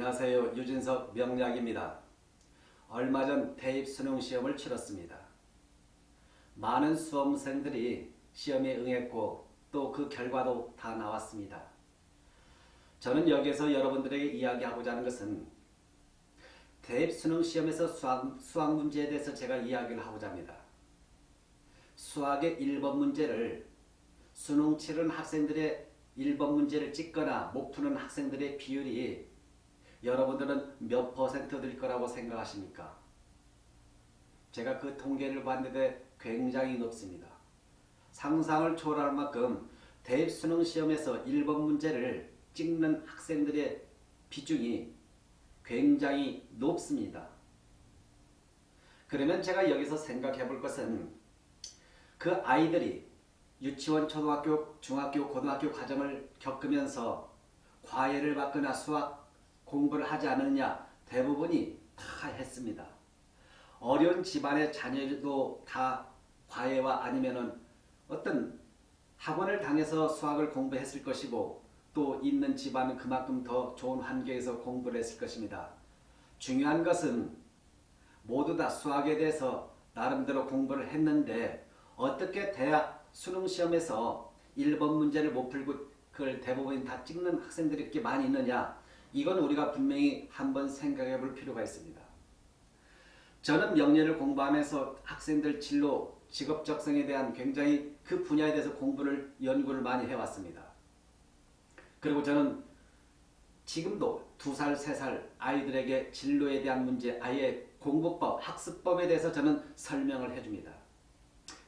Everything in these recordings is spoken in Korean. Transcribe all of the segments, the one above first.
안녕하세요. 유진석 명약입니다. 얼마 전 대입 수능 시험을 치렀습니다. 많은 수험생들이 시험에 응했고 또 그 결과도 다 나왔습니다. 저는 여기에서 여러분들에게 이야기하고자 하는 것은 대입 수능 시험에서 수학, 수학 문제에 대해서 제가 이야기를 하고자 합니다. 수학의 1번 문제를 수능 치른 학생들의 1번 문제를 찍거나 못 푸는 학생들의 비율이 여러분들은 몇 퍼센트 될 거라고 생각하십니까? 제가 그 통계를 봤는데 굉장히 높습니다. 상상을 초월할 만큼 대입 수능 시험에서 1번 문제를 찍는 학생들의 비중이 굉장히 높습니다. 그러면 제가 여기서 생각해 볼 것은 그 아이들이 유치원, 초등학교, 중학교, 고등학교 과정을 겪으면서 과외를 받거나 수학 공부를 하지 않느냐 대부분이 다 했습니다. 어려운 집안의 자녀도 다 과외와 아니면은 어떤 학원을 당해서 수학을 공부했을 것이고 또 있는 집안은 그만큼 더 좋은 환경에서 공부를 했을 것입니다. 중요한 것은 모두 다 수학에 대해서 나름대로 공부를 했는데 어떻게 대학 수능 시험에서 1번 문제를 못 풀고 그걸 대부분 다 찍는 학생들이 이렇게 많이 있느냐 이건 우리가 분명히 한번 생각해 볼 필요가 있습니다. 저는 명예를 공부하면서 학생들 진로, 직업 적성에 대한 굉장히 그 분야에 대해서 공부를, 연구를 많이 해왔습니다. 그리고 저는 지금도 두 살, 세 살 아이들에게 진로에 대한 문제, 아예 공부법, 학습법에 대해서 저는 설명을 해줍니다.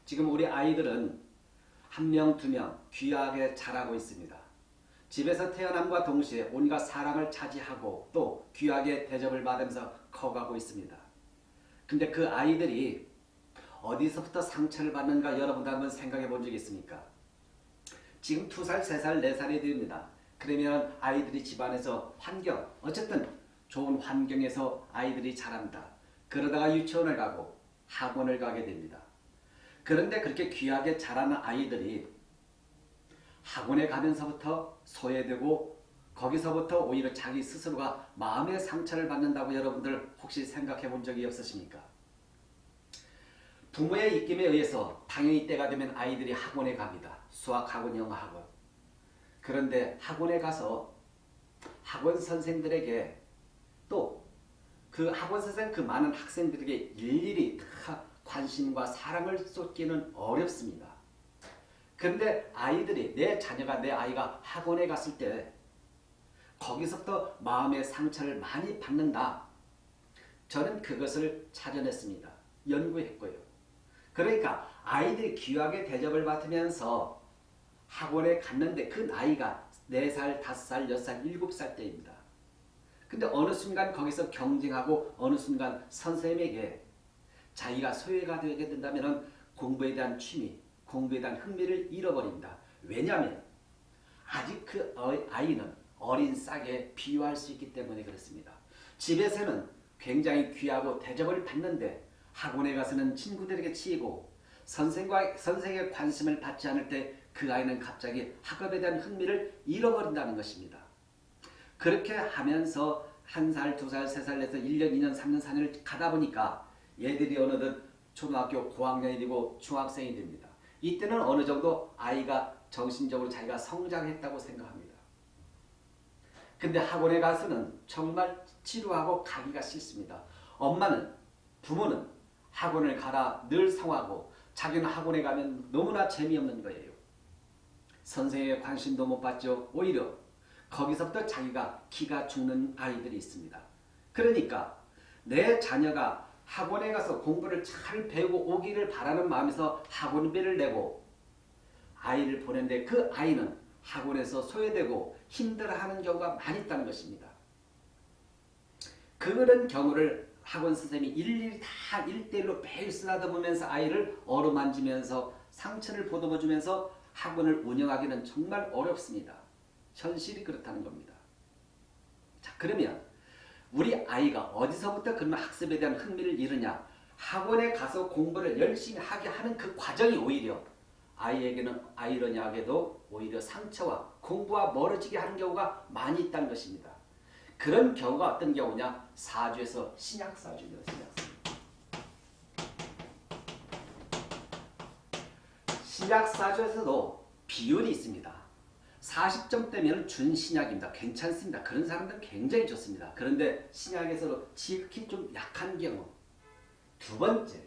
지금 우리 아이들은 한 명, 두 명 귀하게 자라고 있습니다. 집에서 태어남과 동시에 온갖 사랑을 차지하고 또 귀하게 대접을 받으면서 커가고 있습니다. 근데 그 아이들이 어디서부터 상처를 받는가 여러분도 한번 생각해 본 적이 있습니까? 지금 두 살, 세 살, 네 살이 됩니다. 그러면 아이들이 집안에서 환경, 어쨌든 좋은 환경에서 아이들이 자란다. 그러다가 유치원을 가고 학원을 가게 됩니다. 그런데 그렇게 귀하게 자라는 아이들이 학원에 가면서부터 소외되고 거기서부터 오히려 자기 스스로가 마음의 상처를 받는다고 여러분들 혹시 생각해 본 적이 없으십니까? 부모의 입김에 의해서 당연히 때가 되면 아이들이 학원에 갑니다. 수학학원, 영어학원. 그런데 학원에 가서 학원 선생들에게 또 그 학원 선생 그 많은 학생들에게 일일이 다 관심과 사랑을 쏟기는 어렵습니다. 그런데 아이들이 내 자녀가 내 아이가 학원에 갔을 때 거기서부터 마음의 상처를 많이 받는다. 저는 그것을 찾아냈습니다. 연구했고요. 그러니까 아이들이 귀하게 대접을 받으면서 학원에 갔는데 그 나이가 4살, 5살, 6살, 7살 때입니다. 근데 어느 순간 거기서 경쟁하고 어느 순간 선생님에게 자기가 소외가 되게 된다면 공부에 대한 취미, 공부에 대한 흥미를 잃어버립니다. 왜냐하면 아직 그 아이는 어린 싹에 비유할 수 있기 때문에 그렇습니다. 집에서는 굉장히 귀하고 대접을 받는데 학원에 가서는 친구들에게 치이고 선생과 선생의 관심을 받지 않을 때 그 아이는 갑자기 학업에 대한 흥미를 잃어버린다는 것입니다. 그렇게 하면서 한 살, 두 살, 세 살, 내서 1년, 2년, 3년, 4년을 가다 보니까 얘들이 어느덧 초등학교 고학년이 되고 중학생이 됩니다. 이때는 어느 정도 아이가 정신적으로 자기가 성장했다고 생각합니다. 근데 학원에 가서는 정말 지루하고 가기가 싫습니다. 엄마는 부모는 학원을 가라 늘 성하고 자기는 학원에 가면 너무나 재미없는 거예요. 선생의 관심도 못 받죠. 오히려 거기서부터 자기가 기가 죽는 아이들이 있습니다. 그러니까 내 자녀가 학원에 가서 공부를 잘 배우고 오기를 바라는 마음에서 학원비를 내고 아이를 보낸데 그 아이는 학원에서 소외되고 힘들어하는 경우가 많이 있다는 것입니다. 그런 경우를 학원 선생님이 일일이 다 일대일로 매일 쓰다듬으면서 아이를 어루만지면서 상처를 보듬어주면서 학원을 운영하기는 정말 어렵습니다. 현실이 그렇다는 겁니다. 자 그러면 우리 아이가 어디서부터 그러면 학습에 대한 흥미를 잃으냐 학원에 가서 공부를 열심히 하게 하는 그 과정이 오히려 아이에게는 아이러니하게도 오히려 상처와 공부와 멀어지게 하는 경우가 많이 있다는 것입니다. 그런 경우가 어떤 경우냐? 사주에서 신약 사주입니다. 신약 사주. 신약 사주에서도 비율이 있습니다. 40점대면 준신약입니다. 괜찮습니다. 그런 사람들은 굉장히 좋습니다. 그런데 신약에서도 지극히 좀 약한 경우. 두 번째,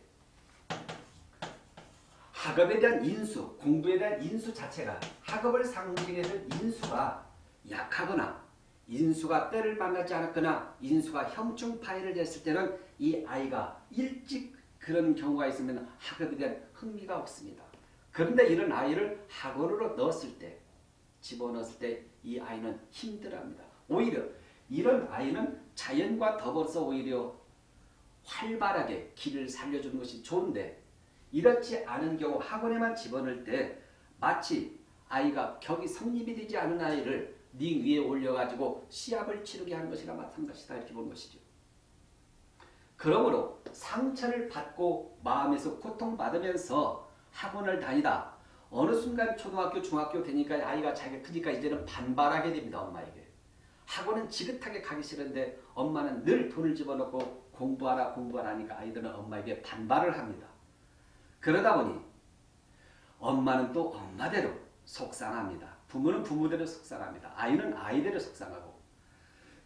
학업에 대한 인수, 공부에 대한 인수 자체가 학업을 상징해준 인수가 약하거나 인수가 때를 만나지 않았거나 인수가 형충파해를 했을 때는 이 아이가 일찍 그런 경우가 있으면 학업에 대한 흥미가 없습니다. 그런데 이런 아이를 학원으로 넣었을 때 집어넣었을 때 이 아이는 힘들어합니다. 오히려 이런 아이는 자연과 더불어서 오히려 활발하게 길을 살려주는 것이 좋은데 이렇지 않은 경우 학원에만 집어넣을 때 마치 아이가 격이 성립이 되지 않은 아이를 네 위에 올려가지고 시합을 치르게 하는 것이나 마찬가지다 이렇게 보는 것이죠. 그러므로 상처를 받고 마음에서 고통받으면서 학원을 다니다 어느 순간 초등학교, 중학교 되니까 아이가 자기가 크니까 이제는 반발하게 됩니다. 엄마에게. 학원은 지긋하게 가기 싫은데 엄마는 늘 돈을 집어넣고 공부하라 공부하라 하니까 아이들은 엄마에게 반발을 합니다. 그러다 보니 엄마는 또 엄마대로 속상합니다. 부모는 부모대로 속상합니다. 아이는 아이대로 속상하고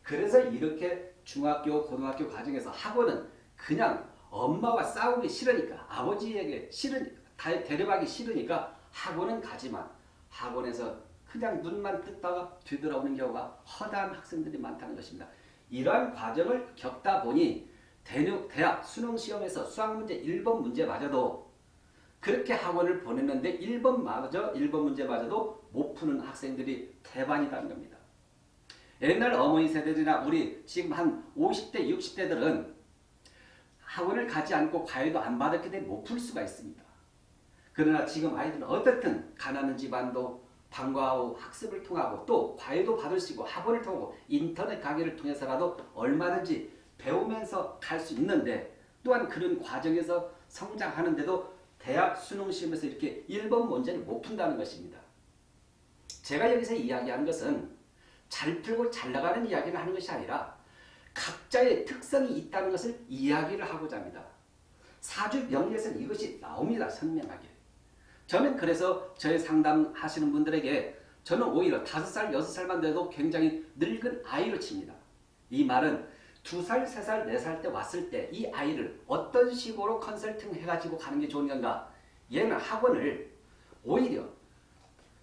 그래서 이렇게 중학교, 고등학교 과정에서 학원은 그냥 엄마와 싸우기 싫으니까 아버지에게 싫으니까 데려가기 싫으니까 학원은 가지만 학원에서 그냥 눈만 뜯다가 뒤돌아오는 경우가 허다한 학생들이 많다는 것입니다. 이러한 과정을 겪다 보니 대학, 수능시험에서 수학문제 1번 문제마저도 그렇게 학원을 보냈는데 1번 마저 1번 문제마저도 못 푸는 학생들이 대반이라는 겁니다. 옛날 어머니 세대들이나 우리 지금 한 50대 60대들은 학원을 가지 않고 과외도 안 받았기 때문에 못 풀 수가 있습니다. 그러나 지금 아이들은 어떻든 가난한 집안도 방과 후 학습을 통하고 또 과외도 받을 수 있고 학원을 통하고 인터넷 강의를 통해서라도 얼마든지 배우면서 갈 수 있는데 또한 그런 과정에서 성장하는데도 대학 수능 시험에서 이렇게 1번 문제를 못 푼다는 것입니다. 제가 여기서 이야기하는 것은 잘 풀고 잘 나가는 이야기를 하는 것이 아니라 각자의 특성이 있다는 것을 이야기를 하고자 합니다. 사주 명리에서는 이것이 나옵니다. 선명하게. 저는 그래서 저의 상담하시는 분들에게 저는 오히려 다섯 살, 여섯 살만 돼도 굉장히 늙은 아이로 칩니다. 이 말은 두 살, 세 살, 네살때 왔을 때 이 아이를 어떤 식으로 컨설팅 해가지고 가는 게 좋은 건가? 얘는 학원을 오히려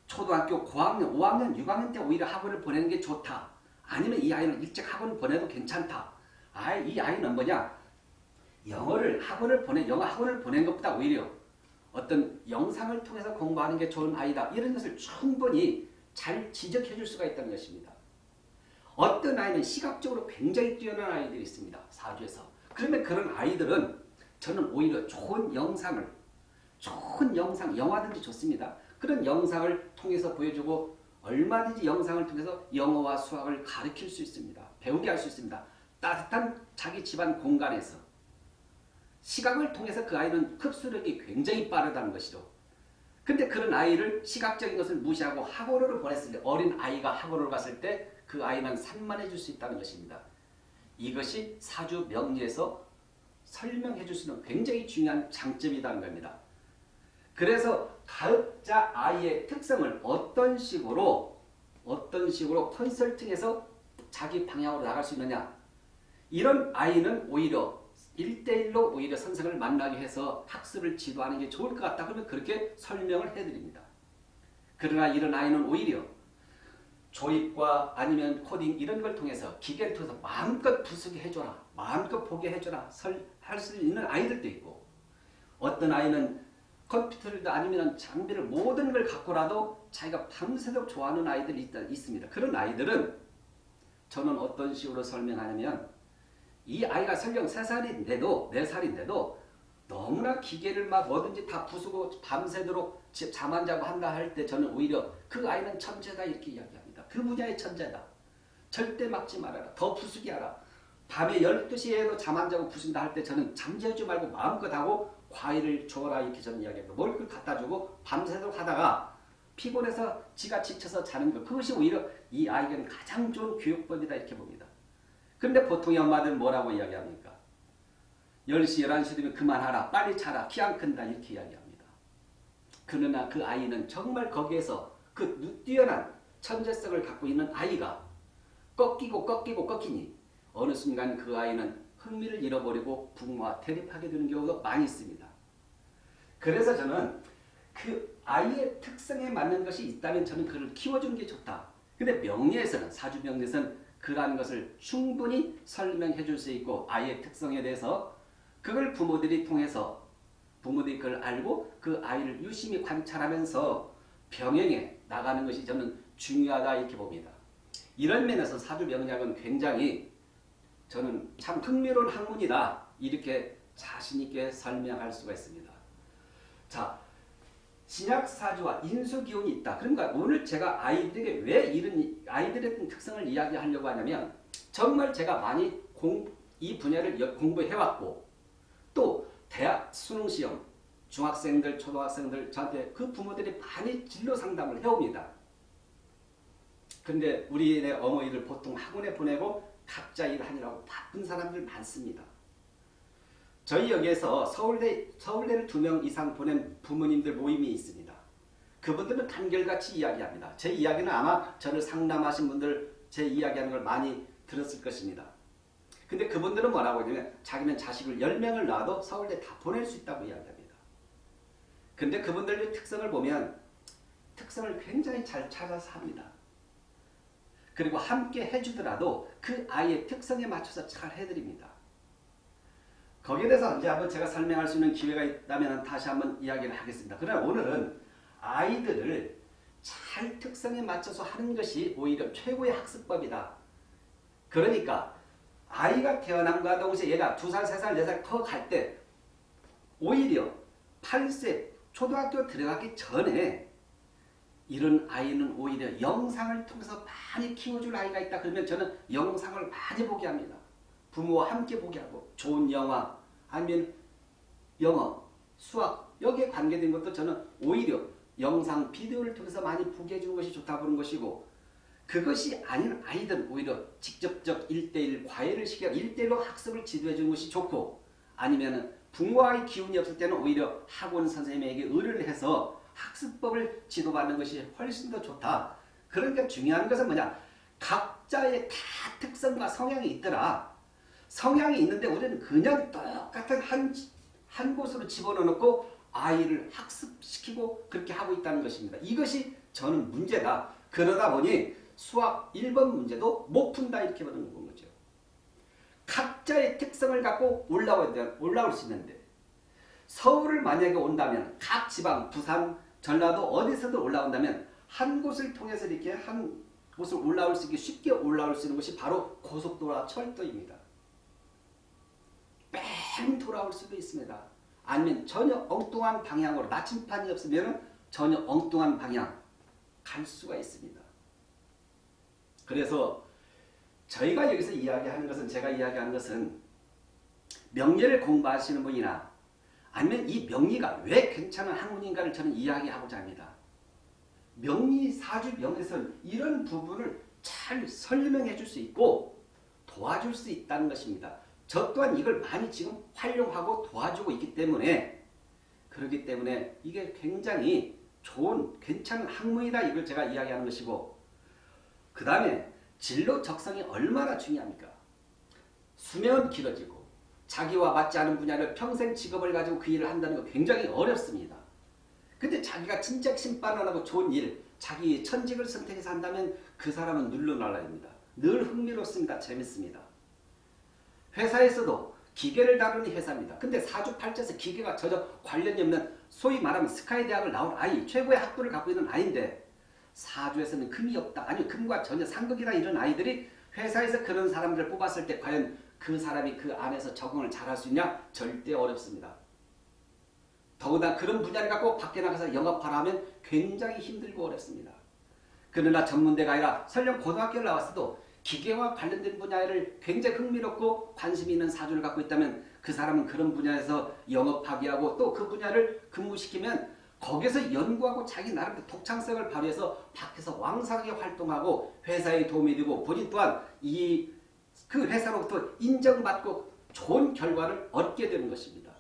초등학교 고학년, 5학년, 6학년 때 오히려 학원을 보내는 게 좋다. 아니면 이 아이는 일찍 학원을 보내도 괜찮다. 아, 이 아이는 뭐냐? 영어를 학원을 보내 영어 학원을 보낸 것보다 오히려 어떤 영상을 통해서 공부하는 게 좋은 아이다. 이런 것을 충분히 잘 지적해 줄 수가 있다는 것입니다. 어떤 아이는 시각적으로 굉장히 뛰어난 아이들이 있습니다. 사주에서. 그러면 그런 아이들은 저는 오히려 좋은 영상을 좋은 영상, 영화든지 좋습니다. 그런 영상을 통해서 보여주고 얼마든지 영상을 통해서 영어와 수학을 가르칠 수 있습니다. 배우게 할 수 있습니다. 따뜻한 자기 집안 공간에서 시각을 통해서 그 아이는 흡수력이 굉장히 빠르다는 것이죠. 근데 그런 아이를 시각적인 것을 무시하고 학원으로 보냈을 때 어린 아이가 학원으로 갔을 때 그 아이는 산만해 줄수 있다는 것입니다. 이것이 사주 명리에서 설명해 줄 수 있는 굉장히 중요한 장점이라는 겁니다. 그래서 가업자 아이의 특성을 어떤 식으로 어떤 식으로 컨설팅해서 자기 방향으로 나갈 수 있느냐 이런 아이는 오히려 1대1로 오히려 선생을 만나게 해서 학습을 지도하는 게 좋을 것 같다 그러면 그렇게 설명을 해드립니다. 그러나 이런 아이는 오히려 조립과 아니면 코딩 이런 걸 통해서 기계를 통해서 마음껏 부수게 해줘라. 마음껏 보게 해줘라. 할 수 있는 아이들도 있고 어떤 아이는 컴퓨터를 아니면 장비를 모든 걸 갖고라도 자기가 밤새도록 좋아하는 아이들이 있다, 있습니다. 그런 아이들은 저는 어떤 식으로 설명하냐면 이 아이가 설령 3살인데도 4살인데도 너무나 기계를 막 뭐든지 다 부수고 밤새도록 잠 안 자고 한다 할 때 저는 오히려 그 아이는 천재다 이렇게 이야기합니다. 그 분야의 천재다. 절대 막지 말아라. 더 부수게 하라. 밤에 12시에도 잠 안 자고 부순다 할 때 저는 잠재우지 말고 마음껏 하고 과일을 줘라 이렇게 저는 이야기합니다. 뭘 갖다 주고 밤새도록 하다가 피곤해서 지가 지쳐서 자는 것 그것이 오히려 이 아이에게는 가장 좋은 교육법이다 이렇게 봅니다. 근데 보통의 엄마들은 뭐라고 이야기합니까? 10시, 11시 되면 그만하라, 빨리 자라, 키 안 큰다 이렇게 이야기합니다. 그러나 그 아이는 정말 거기에서 그 뛰어난 천재성을 갖고 있는 아이가 꺾이고 꺾이고 꺾이니 어느 순간 그 아이는 흥미를 잃어버리고 부모와 대립하게 되는 경우도 많이 있습니다. 그래서 저는 그 아이의 특성에 맞는 것이 있다면 저는 그를 키워주는 게 좋다. 근데 명리에서는 사주 명리에서는 그러한 것을 충분히 설명해 줄 수 있고 아이의 특성에 대해서 그걸 부모들이 통해서 부모들이 그걸 알고 그 아이를 유심히 관찰하면서 병행해 나가는 것이 저는 중요하다 이렇게 봅니다. 이런 면에서 사주 명리학은 굉장히 저는 참 흥미로운 학문이다 이렇게 자신 있게 설명할 수가 있습니다. 자, 신약 사주와 인수 기운이 있다. 그러니까 오늘 제가 아이들에게 왜 이런 아이들의 특성을 이야기하려고 하냐면 정말 제가 많이 공, 이 분야를 공부해 왔고 또 대학 수능 시험 중학생들 초등학생들 저한테 그 부모들이 많이 진로 상담을 해옵니다. 근데 우리네 어머니를 보통 학원에 보내고 각자 일하느라고 바쁜 사람들 많습니다. 저희 여기에서 서울대, 서울대를 두 명 이상 보낸 부모님들 모임이 있습니다. 그분들은 단결같이 이야기합니다. 제 이야기는 아마 저를 상담하신 분들 제 이야기하는 걸 많이 들었을 것입니다. 근데 그분들은 뭐라고 하냐면 자기는 자식을 10명을 낳아도 서울대 다 보낼 수 있다고 이야기합니다. 근데 그분들의 특성을 보면 특성을 굉장히 잘 찾아서 합니다. 그리고 함께 해주더라도 그 아이의 특성에 맞춰서 잘 해드립니다. 거기에 대해서 언제 한번 제가 설명할 수 있는 기회가 있다면 다시 한번 이야기를 하겠습니다. 그러나 오늘은 아이들을 잘 특성에 맞춰서 하는 것이 오히려 최고의 학습법이다. 그러니까 아이가 태어남과 동시에 얘가 두 살, 세 살, 네살커갈 때 오히려 8세 초등학교 들어가기 전에 이런 아이는 오히려 영상을 통해서 많이 키워줄 아이가 있다. 그러면 저는 영상을 많이 보게 합니다. 부모와 함께 보게 하고 좋은 영화 아니면 영어, 수학 여기에 관계된 것도 저는 오히려 영상, 비디오를 통해서 많이 보게 해주는 것이 좋다 보는 것이고 그것이 아닌 아이들은 오히려 직접적 1대1 과외를 시켜 1대1로 학습을 지도해 주는 것이 좋고 아니면 부모와의 기운이 없을 때는 오히려 학원 선생님에게 의뢰를 해서 학습법을 지도받는 것이 훨씬 더 좋다. 그러니까 중요한 것은 뭐냐? 각자의 다 특성과 성향이 있더라. 성향이 있는데 우리는 그냥 똑같은 한, 한 곳으로 집어넣고 아이를 학습시키고 그렇게 하고 있다는 것입니다. 이것이 저는 문제다. 그러다 보니 수학 1번 문제도 못 푼다 이렇게 보는 거죠. 각자의 특성을 갖고 올라올, 올라올 수 있는데 서울을 만약에 온다면 각 지방, 부산, 전라도 어디서든 올라온다면 한 곳을 통해서 이렇게 한 곳을 올라올 수 있게 쉽게 올라올 수 있는 것이 바로 고속도로와 철도입니다. 뺑 돌아올 수도 있습니다. 아니면 전혀 엉뚱한 방향으로 나침판이 없으면 전혀 엉뚱한 방향 갈 수가 있습니다. 그래서 저희가 여기서 이야기하는 것은 제가 이야기하는 것은 명리를 공부하시는 분이나 아니면 이 명리가 왜 괜찮은 학문인가를 저는 이야기하고자 합니다. 명리 사주 명에서는 이런 부분을 잘 설명해 줄 수 있고 도와줄 수 있다는 것입니다. 저 또한 이걸 많이 지금 활용하고 도와주고 있기 때문에 그렇기 때문에 이게 굉장히 좋은 괜찮은 학문이다 이걸 제가 이야기하는 것이고 그 다음에 진로 적성이 얼마나 중요합니까? 수명은 길어지고 자기와 맞지 않은 분야를 평생 직업을 가지고 그 일을 한다는 거 굉장히 어렵습니다. 근데 자기가 진짜 신바람하고 좋은 일, 자기 천직을 선택해서 한다면 그 사람은 눌러날라입니다. 늘 흥미롭습니다. 재밌습니다. 회사에서도 기계를 다루는 회사입니다. 근데 사주팔자에서 기계가 전혀 관련이 없는 소위 말하면 스카이 대학을 나온 아이, 최고의 학부를 갖고 있는 아이인데 사주에서는 금이 없다. 아니 금과 전혀 상극이다 이런 아이들이 회사에서 그런 사람들을 뽑았을 때 과연 그 사람이 그 안에서 적응을 잘 할 수 있냐? 절대 어렵습니다. 더구나 그런 분야를 갖고 밖에 나가서 영업하라 하면 굉장히 힘들고 어렵습니다. 그러나 전문대가 아니라 설령 고등학교를 나왔어도 기계와 관련된 분야를 굉장히 흥미롭고 관심 있는 사주를 갖고 있다면 그 사람은 그런 분야에서 영업하게 하고 또 그 분야를 근무시키면 거기서 연구하고 자기 나름대로 독창성을 발휘해서 밖에서 왕성하게 활동하고 회사에 도움이 되고 본인 또한 이 그 회사로부터 인정받고 좋은 결과를 얻게 되는 것입니다.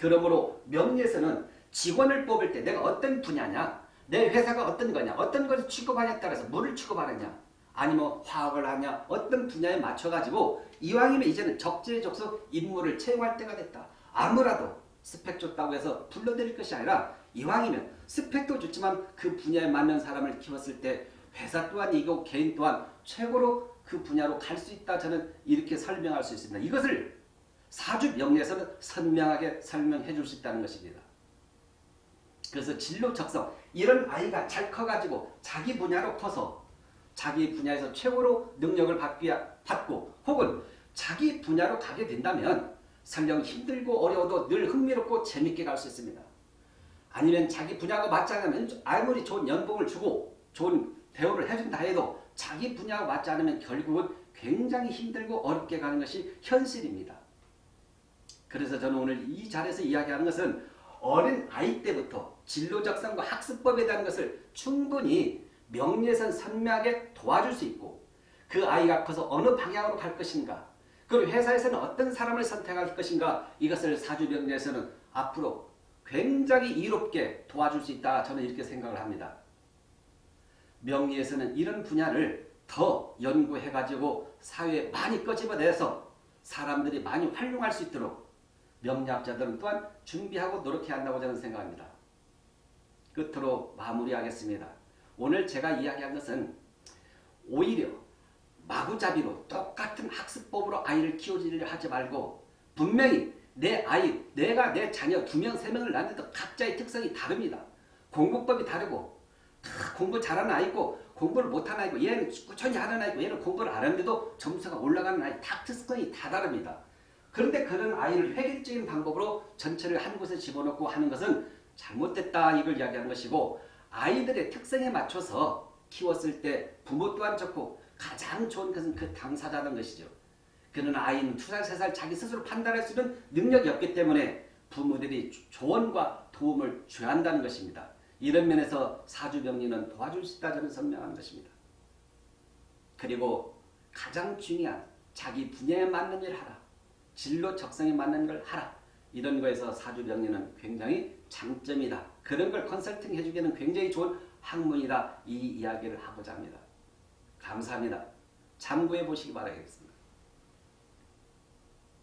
그러므로 명리에서는 직원을 뽑을 때 내가 어떤 분야냐, 내 회사가 어떤 거냐, 어떤 것을 취급하냐에 따라서 물을 취급하느냐, 아니면 화학을 하냐, 어떤 분야에 맞춰가지고 이왕이면 이제는 적재적소 인물을 채용할 때가 됐다. 아무라도 스펙 좋다고 해서 불러들일 것이 아니라 이왕이면 스펙도 좋지만 그 분야에 맞는 사람을 키웠을 때 회사 또한 이고 개인 또한 최고로 그 분야로 갈 수 있다 저는 이렇게 설명할 수 있습니다. 이것을 사주 명리에서는 선명하게 설명해 줄 수 있다는 것입니다. 그래서 진로 적성 이런 아이가 잘 커가지고 자기 분야로 커서 자기 분야에서 최고로 능력을 받고 혹은 자기 분야로 가게 된다면 설령 힘들고 어려워도 늘 흥미롭고 재밌게 갈 수 있습니다. 아니면 자기 분야가 맞지 않으면 아무리 좋은 연봉을 주고 좋은 대우를 해준다 해도 자기 분야가 맞지 않으면 결국은 굉장히 힘들고 어렵게 가는 것이 현실입니다. 그래서 저는 오늘 이 자리에서 이야기하는 것은 어린 아이 때부터 진로적성과 학습법에 대한 것을 충분히 명리에선 선명하게 도와줄 수 있고 그 아이가 커서 어느 방향으로 갈 것인가 그리고 회사에서는 어떤 사람을 선택할 것인가 이것을 사주명리에서는 앞으로 굉장히 이롭게 도와줄 수 있다 저는 이렇게 생각을 합니다. 명리에서는 이런 분야를 더 연구해가지고 사회에 많이 꺼집어내서 사람들이 많이 활용할 수 있도록 명리학자들은 또한 준비하고 노력해야 한다고 저는 생각합니다. 끝으로 마무리하겠습니다. 오늘 제가 이야기한 것은 오히려 마구잡이로 똑같은 학습법으로 아이를 키우지를 하지 말고 분명히 내 아이, 내가 내 자녀 두 명, 세 명을 낳는데도 각자의 특성이 다릅니다. 공부법이 다르고 공부 잘하는 아이 있고 공부를 못하는 아이 있고 얘는 꾸준히 하는 아이 있고 얘는 공부를 안 하는데도 점수가 올라가는 아이 다 특성이 다 다릅니다. 그런데 그런 아이를 획일적인 방법으로 전체를 한 곳에 집어넣고 하는 것은 잘못됐다 이걸 이야기하는 것이고 아이들의 특성에 맞춰서 키웠을 때 부모 또한 좋고 가장 좋은 것은 그 당사자라는 것이죠. 그는 아이는 두 살, 세살 자기 스스로 판단할 수 있는 능력이 없기 때문에 부모들이 조언과 도움을 줘야 한다는 것입니다. 이런 면에서 사주병리는 도와줄 수 있다 저는 선명한 것입니다. 그리고 가장 중요한 자기 분야에 맞는 일을 하라. 진로 적성에 맞는 걸 하라. 이런 거에서 사주병리는 굉장히 장점이다. 그런 걸 컨설팅 해주기에는 굉장히 좋은 학문이다. 이 이야기를 하고자 합니다. 감사합니다. 참고해 보시기 바라겠습니다.